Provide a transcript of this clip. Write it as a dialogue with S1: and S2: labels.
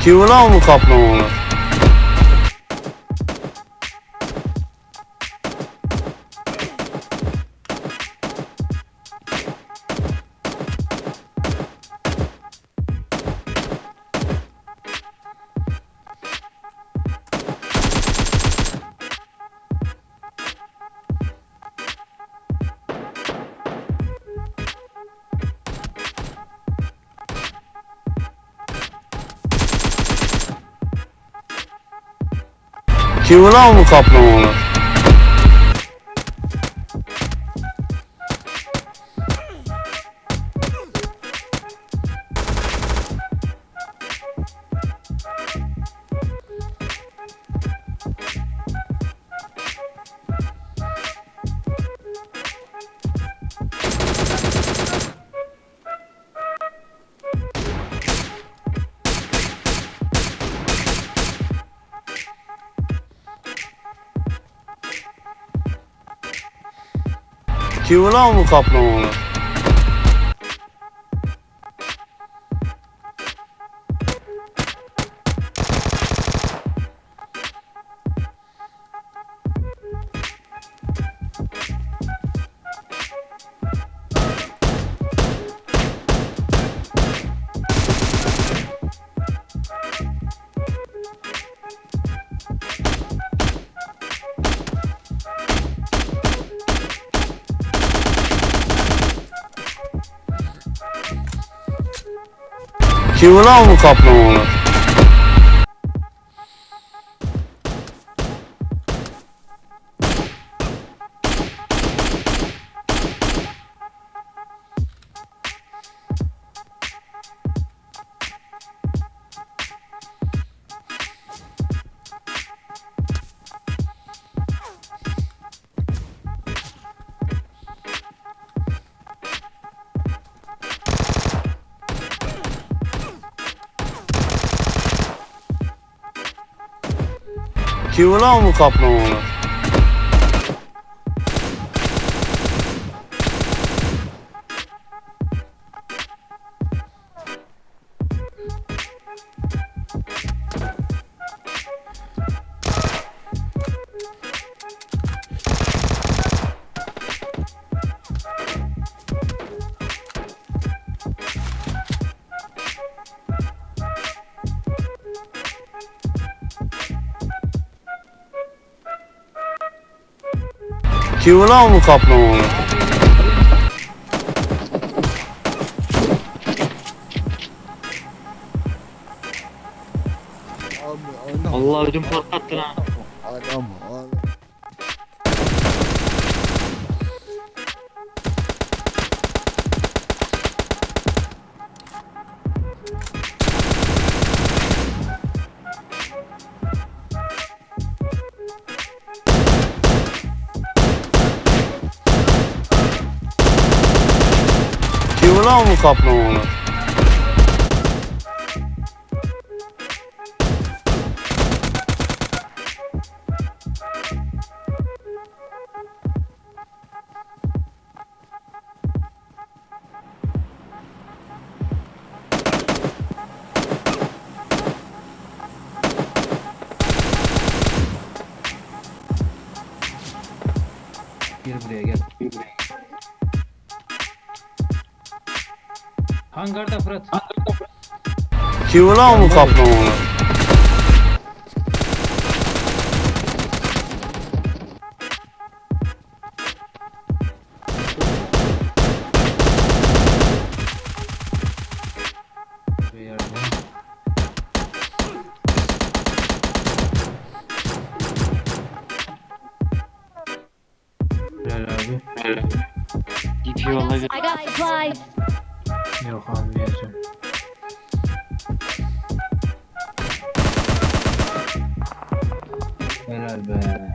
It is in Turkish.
S1: Kiwi lan mı kaplan onlar? 有那么靠谱吗？Kim ulan bu kaplamalar? Kim ulan bu kaplamalar? Ki ulan mı kaplamalar? Kim ulan bu
S2: adam.
S3: Allah ödüm patlattı lan.
S2: Adam. Adam.
S1: правому капнуло у нас.
S4: Gel buraya gel. Hangarda Fırat.
S1: Kim ulan bu?
S4: Buraya yardım. Helal abi.
S3: Git yolla git.
S4: Yok almayacağım. Helal be.